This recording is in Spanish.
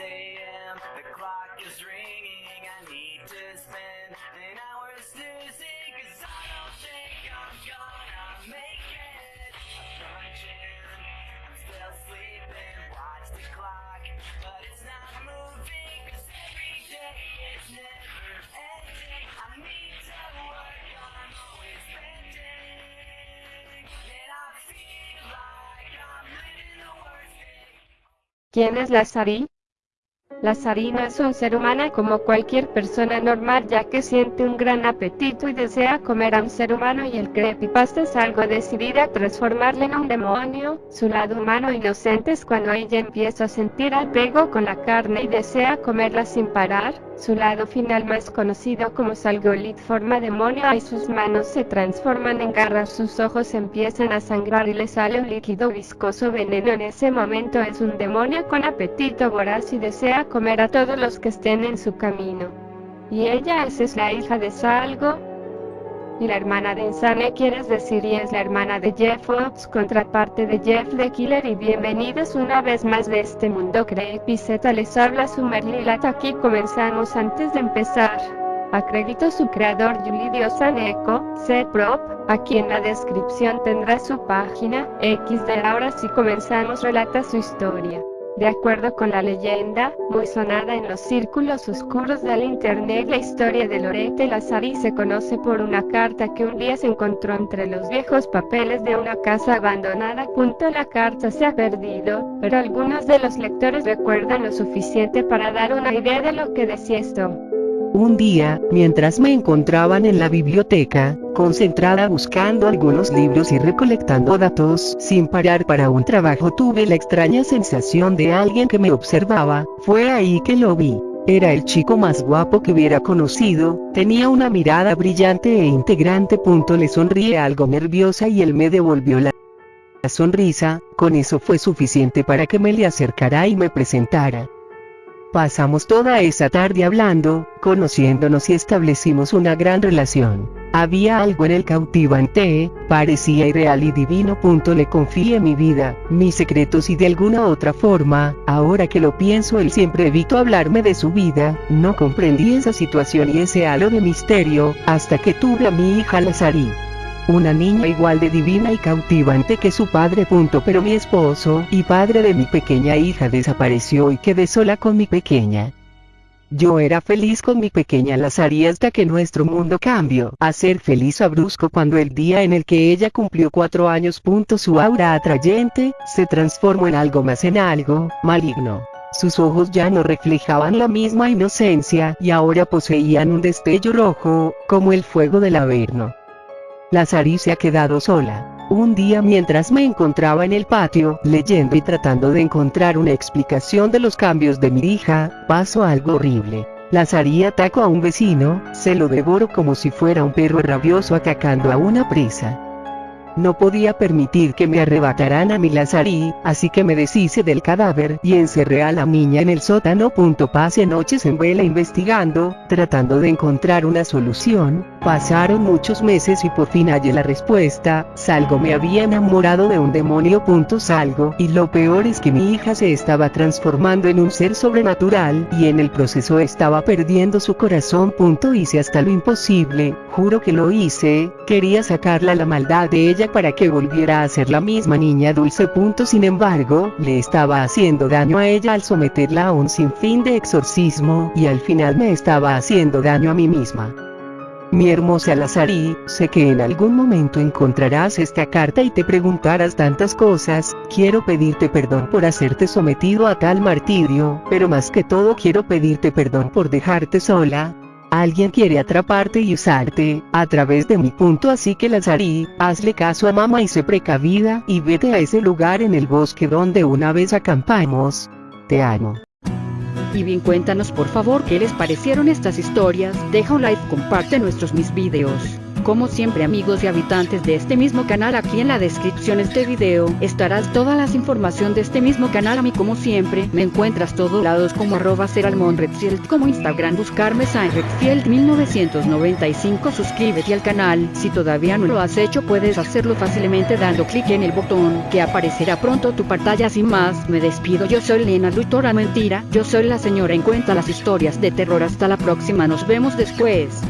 a.m. The clock is ringing. I need to spend an hour snoozing. Cause I don't think I'm gonna make it. I'm punching. I'm still sleeping. Watch the clock. But it's not moving. Cause every day is never ending. I need to work. I'm always bending. And I feel like I'm living the worst day. ¿Quién es Lazari? Lazari no es un ser humano como cualquier persona normal ya que siente un gran apetito y desea comer a un ser humano y el creepypasta es algo decidida a transformarle en un demonio. Su lado humano inocente es cuando ella empieza a sentir apego con la carne y desea comerla sin parar. Su lado final más conocido como Salgolit forma demonio y sus manos se transforman en garras, sus ojos empiezan a sangrar y le sale un líquido viscoso veneno. En ese momento es un demonio con apetito voraz y desea comer a todos los que estén en su camino. Y ella esa es la hija de Salgo, y la hermana de Insane quieres decir y es la hermana de Jeff Fox, contraparte de Jeff the Killer y bienvenidos una vez más de este mundo creepy Z les habla su Merlilat aquí comenzamos antes de empezar. Acredito su creador Yulidio Saneco, C-Prop, aquí en la descripción tendrá su página, XD ahora sí comenzamos relata su historia. De acuerdo con la leyenda, muy sonada en los círculos oscuros del internet, la historia de Lorette Lazari se conoce por una carta que un día se encontró entre los viejos papeles de una casa abandonada. Punto la carta se ha perdido, pero algunos de los lectores recuerdan lo suficiente para dar una idea de lo que decía esto. Un día, mientras me encontraban en la biblioteca, concentrada buscando algunos libros y recolectando datos sin parar para un trabajo, tuve la extraña sensación de alguien que me observaba, fue ahí que lo vi. Era el chico más guapo que hubiera conocido, tenía una mirada brillante e integrante. Le sonríe algo nerviosa y él me devolvió la sonrisa, con eso fue suficiente para que me le acercara y me presentara. Pasamos toda esa tarde hablando, conociéndonos y establecimos una gran relación. Había algo en el cautivante, parecía irreal y divino. Le confié mi vida, mis secretos y de alguna otra forma, ahora que lo pienso él siempre evitó hablarme de su vida, no comprendí esa situación y ese halo de misterio, hasta que tuve a mi hija Lazari una niña igual de divina y cautivante que su padre. Punto. Pero mi esposo y padre de mi pequeña hija desapareció y quedé sola con mi pequeña. Yo era feliz con mi pequeña Lazari hasta que nuestro mundo cambió a ser feliz a brusco cuando el día en el que ella cumplió cuatro años. Punto. Su aura atrayente se transformó en algo más en algo maligno. Sus ojos ya no reflejaban la misma inocencia y ahora poseían un destello rojo, como el fuego del averno. Lazari se ha quedado sola. Un día mientras me encontraba en el patio, leyendo y tratando de encontrar una explicación de los cambios de mi hija, pasó algo horrible. Lazari atacó a un vecino, se lo devoró como si fuera un perro rabioso atacando a una presa. No podía permitir que me arrebataran a mi Lazari, así que me deshice del cadáver y encerré a la niña en el sótano. Pasé noches en vela investigando, tratando de encontrar una solución. Pasaron muchos meses y por fin hallé la respuesta. Salgo me había enamorado de un demonio. Salgo y lo peor es que mi hija se estaba transformando en un ser sobrenatural y en el proceso estaba perdiendo su corazón. Hice hasta lo imposible, juro que lo hice, quería sacarla la maldad de ella para que volviera a ser la misma niña dulce. Sin embargo, le estaba haciendo daño a ella al someterla a un sinfín de exorcismo y al final me estaba haciendo daño a mí misma. Mi hermosa Lazari, sé que en algún momento encontrarás esta carta y te preguntarás tantas cosas, quiero pedirte perdón por hacerte sometido a tal martirio, pero más que todo quiero pedirte perdón por dejarte sola, Alguien quiere atraparte y usarte, a través de mi punto así que Lazari, hazle caso a mamá y sé precavida y vete a ese lugar en el bosque donde una vez acampamos. Te amo. Y bien cuéntanos por favor qué les parecieron estas historias, deja un like, comparte nuestros mis videos. Como siempre amigos y habitantes de este mismo canal aquí en la descripción de este video, estarás todas las información de este mismo canal a mí como siempre, me encuentras todos lados como arroba Redfield como Instagram buscarme Redfield 1995 suscríbete al canal, si todavía no lo has hecho puedes hacerlo fácilmente dando clic en el botón que aparecerá pronto tu pantalla sin más, me despido yo soy Lena Lutora Mentira, yo soy la señora en cuenta las historias de terror hasta la próxima nos vemos después.